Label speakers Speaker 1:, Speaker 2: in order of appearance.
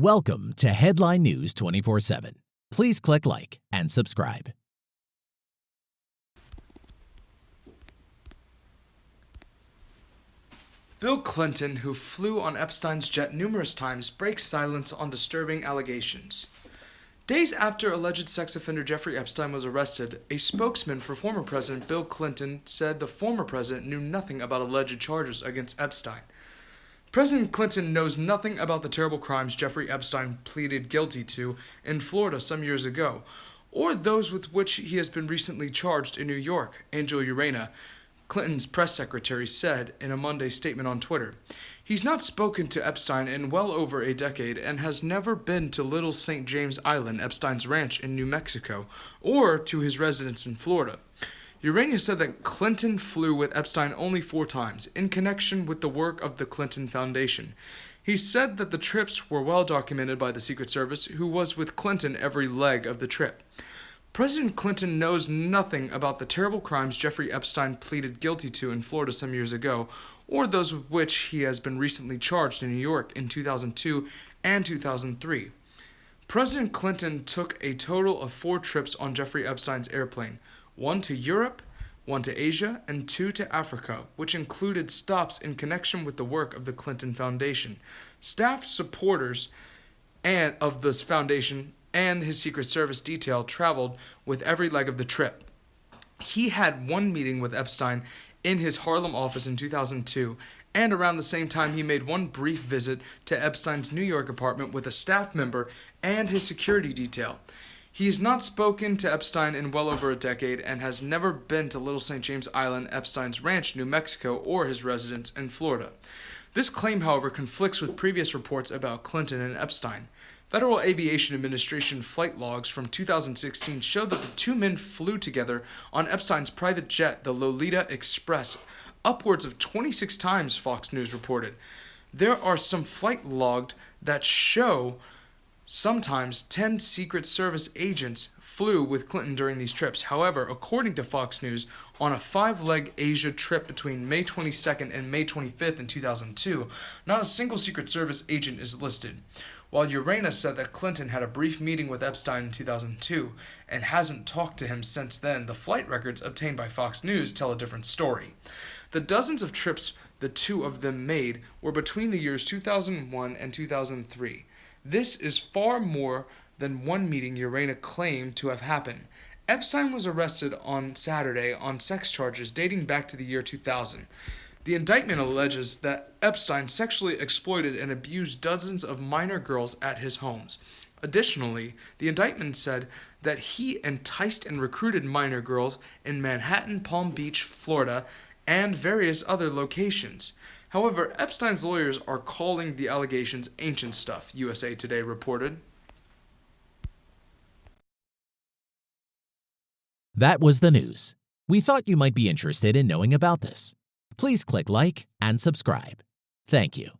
Speaker 1: Welcome to Headline News 24 7. Please click like and subscribe.
Speaker 2: Bill Clinton, who flew on Epstein's jet numerous times, breaks silence on disturbing allegations. Days after alleged sex offender Jeffrey Epstein was arrested, a spokesman for former President Bill Clinton said the former president knew nothing about alleged charges against Epstein. President Clinton knows nothing about the terrible crimes Jeffrey Epstein pleaded guilty to in Florida some years ago, or those with which he has been recently charged in New York, Angel Urena, Clinton's press secretary said in a Monday statement on Twitter. He's not spoken to Epstein in well over a decade and has never been to Little St. James Island, Epstein's ranch in New Mexico, or to his residence in Florida. Urena said that Clinton flew with Epstein only four times, in connection with the work of the Clinton Foundation. He said that the trips were well documented by the Secret Service, who was with Clinton every leg of the trip. President Clinton knows nothing about the terrible crimes Jeffrey Epstein pleaded guilty to in Florida some years ago, or those with which he has been recently charged in New York in 2002 and 2003. President Clinton took a total of four trips on Jeffrey Epstein's airplane one to Europe, one to Asia, and two to Africa, which included stops in connection with the work of the Clinton Foundation. Staff supporters and of this foundation and his Secret Service detail traveled with every leg of the trip. He had one meeting with Epstein in his Harlem office in 2002, and around the same time, he made one brief visit to Epstein's New York apartment with a staff member and his security detail. He has not spoken to Epstein in well over a decade and has never been to Little St. James Island, Epstein's ranch, New Mexico, or his residence in Florida. This claim, however, conflicts with previous reports about Clinton and Epstein. Federal Aviation Administration flight logs from 2016 show that the two men flew together on Epstein's private jet, the Lolita Express, upwards of 26 times, Fox News reported. There are some flight logged that show sometimes 10 Secret Service agents flew with Clinton during these trips. However, according to Fox News, on a five leg Asia trip between May 22nd and May 25th in 2002, not a single Secret Service agent is listed. While Urena said that Clinton had a brief meeting with Epstein in 2002 and hasn't talked to him since then, the flight records obtained by Fox News tell a different story. The dozens of trips the two of them made were between the years 2001 and 2003. This is far more than one meeting Urena claimed to have happened. Epstein was arrested on Saturday on sex charges dating back to the year 2000. The indictment alleges that Epstein sexually exploited and abused dozens of minor girls at his homes. Additionally, the indictment said that he enticed and recruited minor girls in Manhattan, Palm Beach, Florida, and various other locations. However, Epstein's lawyers are calling the allegations ancient stuff, USA Today reported.
Speaker 1: That was the news. We thought you might be interested in knowing about this please click like and subscribe. Thank you.